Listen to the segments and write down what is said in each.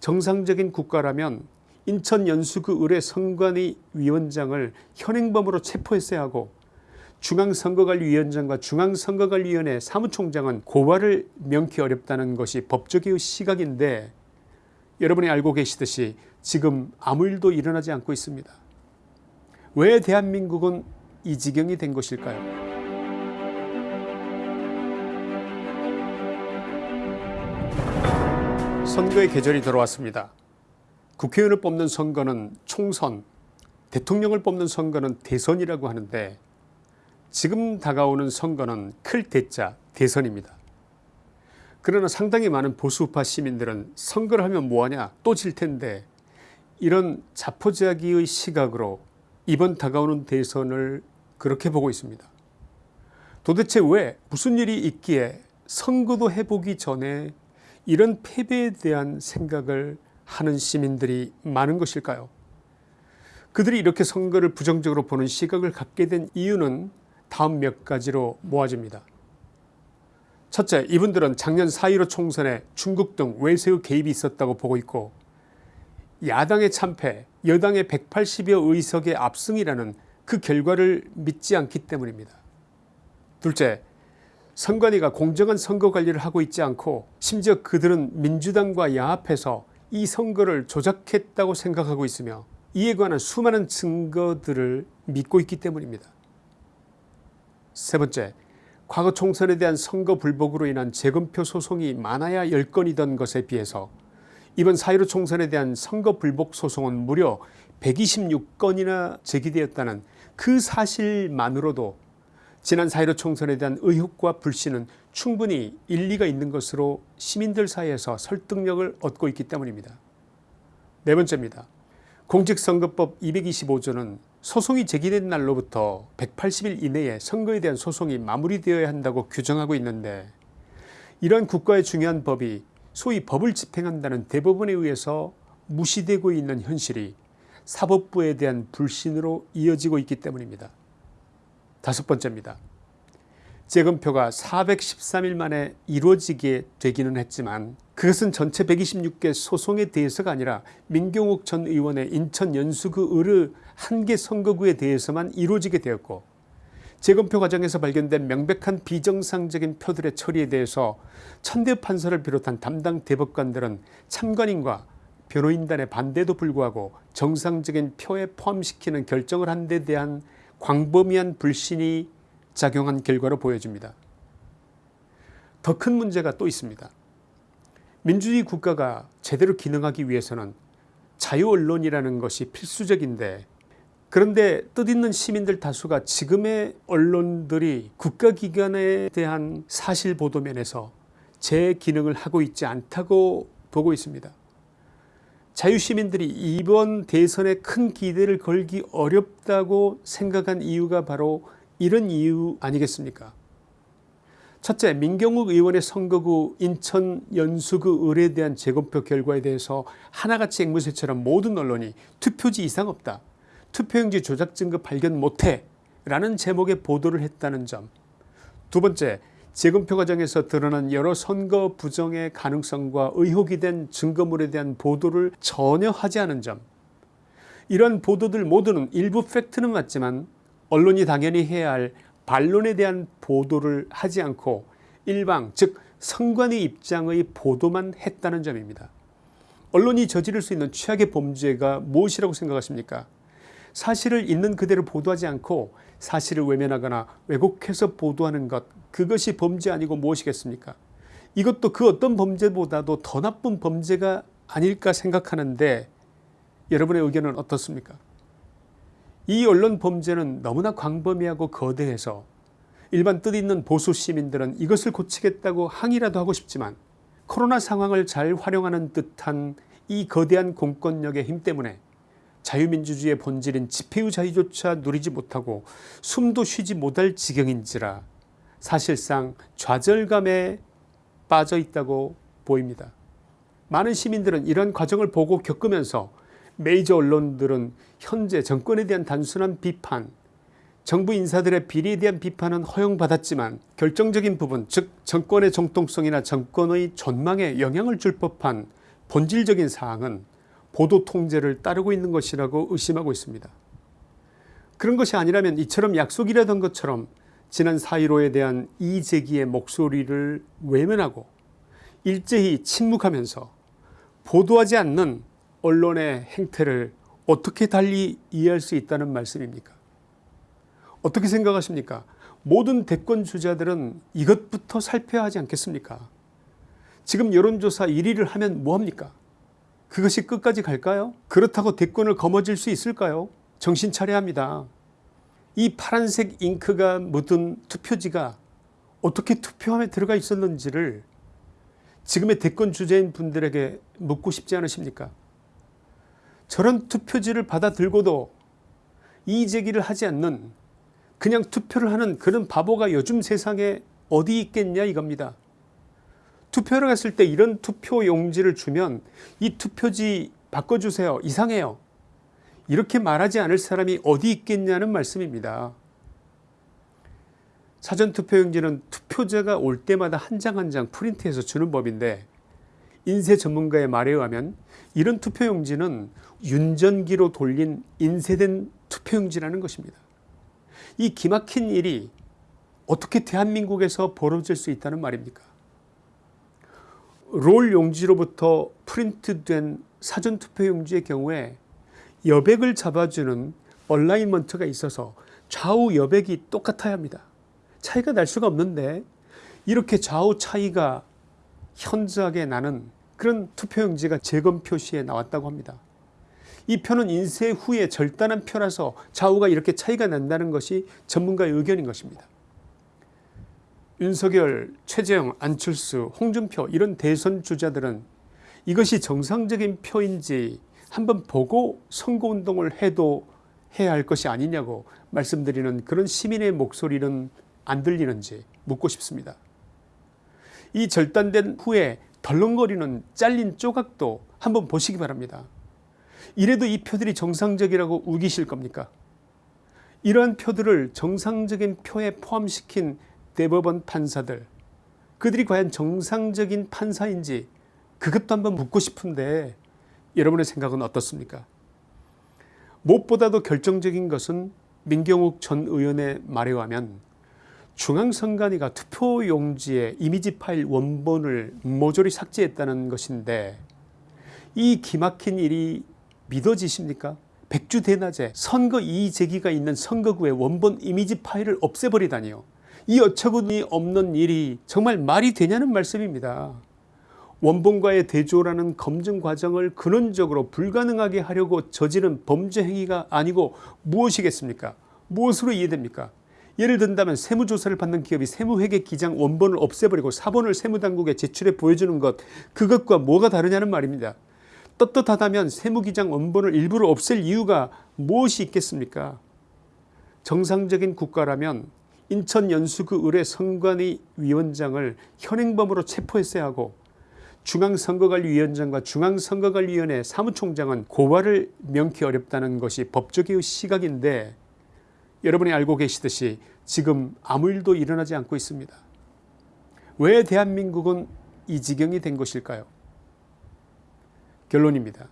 정상적인 국가라면 인천 연수구 의뢰 선관위 위원장을 현행범으로 체포했어야 하고 중앙선거관리위원장과 중앙선거관리위원회 사무총장은 고발을 명키 어렵다는 것이 법조계의 시각인데 여러분이 알고 계시듯이 지금 아무 일도 일어나지 않고 있습니다. 왜 대한민국은 이 지경이 된 것일까요? 선거의 계절이 들어왔습니다. 국회의원을 뽑는 선거는 총선, 대통령을 뽑는 선거는 대선이라고 하는데 지금 다가오는 선거는 클 대자 대선입니다. 그러나 상당히 많은 보수파 시민들은 선거를 하면 뭐하냐 또 질 텐데 이런 자포자기의 시각으로 이번 다가오는 대선을 그렇게 보고 있습니다. 도대체 왜 무슨 일이 있기에 선거도 해보기 전에 이런 패배에 대한 생각을 하는 시민들이 많은 것일까요? 그들이 이렇게 선거를 부정적으로 보는 시각을 갖게 된 이유는 다음 몇 가지로 모아집니다. 첫째, 이분들은 작년 4.15 총선에 중국 등 외세의 개입이 있었다고 보고 있고 야당의 참패, 여당의 180여 의석의 압승이라는 그 결과를 믿지 않기 때문입니다. 둘째, 선관위가 공정한 선거 관리를 하고 있지 않고 심지어 그들은 민주당과 야합해서 이 선거를 조작했다고 생각하고 있으며 이에 관한 수많은 증거들을 믿고 있기 때문입니다. 세 번째, 과거 총선에 대한 선거 불복으로 인한 재검표 소송이 많아야 10건이던 것에 비해서 이번 4.15 총선에 대한 선거 불복 소송은 무려 126건이나 제기되었다는 그 사실만으로도 지난 4.15 총선에 대한 의혹과 불신은 충분히 일리가 있는 것으로 시민들 사이에서 설득력을 얻고 있기 때문입니다. 네 번째입니다. 공직선거법 225조는 소송이 제기된 날로부터 180일 이내에 선거에 대한 소송이 마무리되어야 한다고 규정하고 있는데 이러한 국가의 중요한 법이 소위 법을 집행한다는 대법원에 의해서 무시되고 있는 현실이 사법부에 대한 불신으로 이어지고 있기 때문입니다. 다섯 번째입니다. 재검표가 413일 만에 이루어지게 되기는 했지만 그것은 전체 126개 소송에 대해서가 아니라 민경욱 전 의원의 인천 연수구 의뢰 한 개 선거구에 대해서만 이루어지게 되었고 재검표 과정에서 발견된 명백한 비정상적인 표들의 처리에 대해서 천대 판사를 비롯한 담당 대법관들은 참관인과 변호인단의 반대도 불구하고 정상적인 표에 포함시키는 결정을 한 데 대한 광범위한 불신이 작용한 결과로 보여집니다. 더 큰 문제가 또 있습니다. 민주주의 국가가 제대로 기능하기 위해서는 자유언론이라는 것이 필수적인데 그런데 뜻있는 시민들 다수가 지금의 언론들이 국가기관에 대한 사실 보도면에서 제 기능을 하고 있지 않다고 보고 있습니다. 자유시민들이 이번 대선에 큰 기대를 걸기 어렵다고 생각한 이유가 바로 이런 이유 아니겠습니까? 첫째 민경욱 의원의 선거구 인천 연수구 의뢰에 대한 재검표 결과에 대해서 하나같이 앵무새처럼 모든 언론이 투표지 이상 없다 투표용지 조작 증거 발견 못해 라는 제목의 보도를 했다는 점. 두 번째 재검표 과정에서 드러난 여러 선거 부정의 가능성과 의혹이 된 증거물에 대한 보도를 전혀 하지 않은 점 이런 보도들 모두는 일부 팩트는 맞지만 언론이 당연히 해야 할 반론에 대한 보도를 하지 않고 일방 즉 선관위 입장의 보도만 했다는 점입니다. 언론이 저지를 수 있는 최악의 범죄가 무엇이라고 생각하십니까 사실을 있는 그대로 보도하지 않고 사실을 외면하거나 왜곡해서 보도하는 것 그것이 범죄 아니고 무엇이겠습니까? 이것도 그 어떤 범죄보다도 더 나쁜 범죄가 아닐까 생각하는데 여러분의 의견은 어떻습니까? 이 언론 범죄는 너무나 광범위하고 거대해서 일반 뜻있는 보수 시민들은 이것을 고치겠다고 항의라도 하고 싶지만 코로나 상황을 잘 활용하는 듯한 이 거대한 공권력의 힘 때문에 자유민주주의의 본질인 집회의 자유조차 누리지 못하고 숨도 쉬지 못할 지경인지라 사실상 좌절감에 빠져 있다고 보입니다. 많은 시민들은 이런 과정을 보고 겪으면서 메이저 언론들은 현재 정권에 대한 단순한 비판 정부 인사들의 비리에 대한 비판은 허용받았지만 결정적인 부분 즉 정권의 정통성이나 정권의 전망에 영향을 줄 법한 본질적인 사항은 보도 통제를 따르고 있는 것이라고 의심하고 있습니다. 그런 것이 아니라면 이처럼 약속이라던 것처럼 지난 4.15에 대한 이재기의 목소리를 외면하고 일제히 침묵하면서 보도하지 않는 언론의 행태를 어떻게 달리 이해할 수 있다는 말씀입니까? 어떻게 생각하십니까? 모든 대권 주자들은 이것부터 살펴야 하지 않겠습니까? 지금 여론조사 1위를 하면 뭐합니까 그것이 끝까지 갈까요? 그렇다고 대권을 거머쥘 수 있을까요? 정신 차려야 합니다. 이 파란색 잉크가 묻은 투표지가 어떻게 투표함에 들어가 있었는지를 지금의 대권 주자인 분들에게 묻고 싶지 않으십니까? 저런 투표지를 받아 들고도 이의제기를 하지 않는 그냥 투표를 하는 그런 바보가 요즘 세상에 어디 있겠냐 이겁니다. 투표를 갔을 때 이런 투표 용지를 주면 이 투표지 바꿔주세요 이상해요 이렇게 말하지 않을 사람이 어디 있겠냐는 말씀입니다. 사전투표용지는 투표자가 올 때마다 한 장 한 장 프린트해서 주는 법인데 인쇄 전문가의 말에 의하면 이런 투표용지는 윤전기로 돌린 인쇄된 투표용지라는 것입니다. 이 기막힌 일이 어떻게 대한민국에서 벌어질 수 있다는 말입니까 롤 용지로부터 프린트된 사전투표 용지의 경우에 여백을 잡아주는 얼라인먼트가 있어서 좌우 여백이 똑같아야 합니다. 차이가 날 수가 없는데 이렇게 좌우 차이가 현저하게 나는 그런 투표용지가 재검 표시에 나왔다고 합니다. 이 표는 인쇄 후에 절단한 표라서 좌우가 이렇게 차이가 난다는 것이 전문가의 의견인 것입니다. 윤석열, 최재형, 안철수, 홍준표 이런 대선 주자들은 이것이 정상적인 표인지 한번 보고 선거운동을 해도 해야 할 것이 아니냐고 말씀드리는 그런 시민의 목소리는 안 들리는지 묻고 싶습니다. 이 절단된 후에 덜렁거리는 잘린 조각도 한번 보시기 바랍니다. 이래도 이 표들이 정상적이라고 우기실 겁니까 이러한 표들을 정상적인 표에 포함시킨 대법원 판사들. 그들이 과연 정상적인 판사인지 그것도 한번 묻고 싶은데 여러분의 생각은 어떻습니까? 무엇보다도 결정적인 것은 민경욱 전 의원의 말에 의하면 중앙선관위가 투표용지에 이미지 파일 원본을 모조리 삭제했다는 것인데 이 기막힌 일이 믿어지십니까? 백주대낮에 선거 이의제기가 있는 선거구의 원본 이미지 파일을 없애버리다니요 이 어처구니 없는 일이 정말 말이 되냐는 말씀입니다. 원본과의 대조라는 검증 과정을 근원적으로 불가능하게 하려고 저지른 범죄 행위가 아니고 무엇이겠습니까? 무엇으로 이해됩니까? 예를 든다면 세무조사를 받는 기업이 세무회계 기장 원본을 없애버리고 사본을 세무당국에 제출해 보여주는 것 그것과 뭐가 다르냐는 말입니다. 떳떳하다면 세무기장 원본을 일부러 없앨 이유가 무엇이 있겠습니까? 정상적인 국가라면 인천 연수구 의뢰 선관위 위원장을 현행범으로 체포했어야 하고 중앙선거관리위원장과 중앙선거관리위원회 사무총장은 고발을 명키 어렵다는 것이 법조계의 시각인데 여러분이 알고 계시듯이 지금 아무 일도 일어나지 않고 있습니다. 왜 대한민국은 이 지경이 된 것일까요 결론입니다.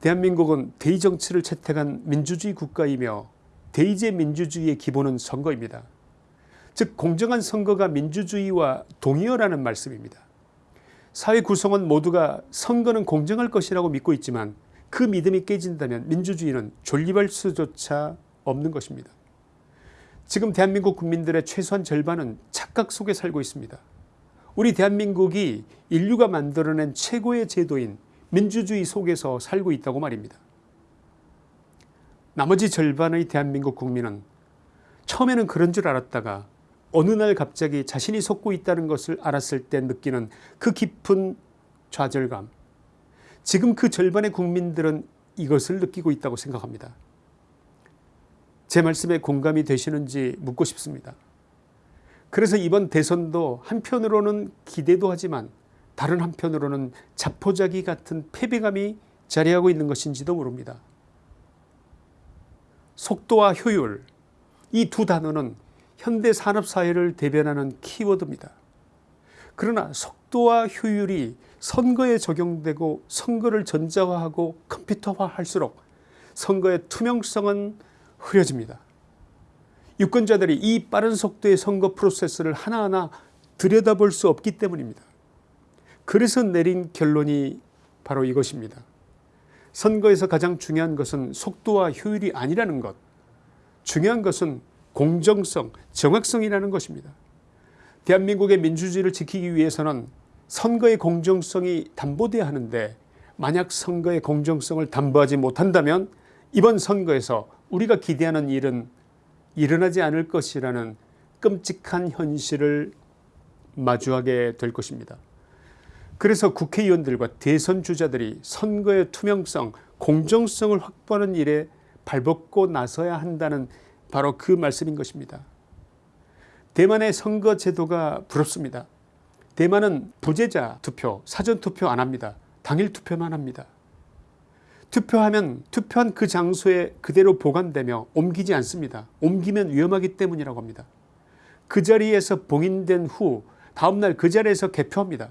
대한민국은 대의정치를 채택한 민주주의 국가이며 대의제 민주주의의 기본은 선거입니다. 즉 공정한 선거가 민주주의와 동의어라는 말씀입니다. 사회 구성원 모두가 선거는 공정할 것이라고 믿고 있지만 그 믿음이 깨진다면 민주주의는 존립할 수조차 없는 것입니다. 지금 대한민국 국민들의 최소한 절반은 착각 속에 살고 있습니다. 우리 대한민국이 인류가 만들어낸 최고의 제도인 민주주의 속에서 살고 있다고 말입니다. 나머지 절반의 대한민국 국민은 처음에는 그런 줄 알았다가 어느 날 갑자기 자신이 속고 있다는 것을 알았을 때 느끼는 그 깊은 좌절감 지금 그 절반의 국민들은 이것을 느끼고 있다고 생각합니다. 제 말씀에 공감이 되시는지 묻고 싶습니다. 그래서 이번 대선도 한편으로는 기대도 하지만 다른 한편으로는 자포자기 같은 패배감이 자리하고 있는 것인지도 모릅니다. 속도와 효율 이 두 단어는 현대 산업사회를 대변하는 키워드입니다. 그러나 속도와 효율이 선거에 적용되고 선거를 전자화하고 컴퓨터화할수록 선거의 투명성은 흐려집니다. 유권자들이 이 빠른 속도의 선거 프로세스를 하나하나 들여다볼 수 없기 때문입니다. 그래서 내린 결론이 바로 이것입니다. 선거에서 가장 중요한 것은 속도와 효율이 아니라는 것 중요한 것은 공정성 정확성이라는 것입니다. 대한민국의 민주주의를 지키기 위해서는 선거의 공정성이 담보돼야 하는데 만약 선거의 공정성을 담보하지 못한다면 이번 선거에서 우리가 기대하는 일은 일어나지 않을 것이라는 끔찍한 현실을 마주하게 될 것입니다. 그래서 국회의원들과 대선 주자들이 선거의 투명성 공정성을 확보하는 일에 발벗고 나서야 한다는 바로 그 말씀인 것입니다. 대만의 선거 제도가 부럽습니다. 대만은 부재자 투표 사전투표 안합니다. 당일 투표만 합니다. 투표하면 투표한 그 장소에 그대로 보관되며 옮기지 않습니다. 옮기면 위험하기 때문이라고 합니다. 그 자리에서 봉인된 후 다음날 그 자리에서 개표합니다.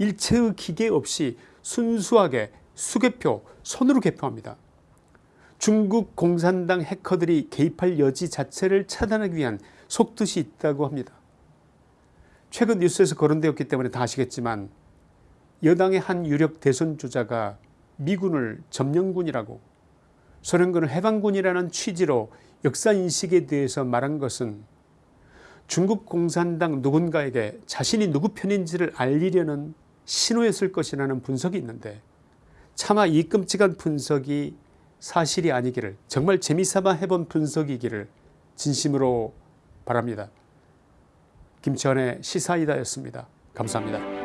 일체의 기계 없이 순수하게 수개표 손으로 개표합니다. 중국 공산당 해커들이 개입할 여지 자체를 차단하기 위한 속뜻이 있다고 합니다. 최근 뉴스에서 거론되었기 때문에 다 아시겠지만 여당의 한 유력 대선 주자가 미군을 점령군이라고 소련군을 해방군이라는 취지로 역사인식에 대해서 말한 것은 중국 공산당 누군가에게 자신이 누구 편인지를 알리려는 신호였을 것이라는 분석이 있는데 차마 이 끔찍한 분석이 사실이 아니기를 정말 재미삼아 해본 분석이기를 진심으로 바랍니다. 김치환의 시사이다였습니다. 감사합니다.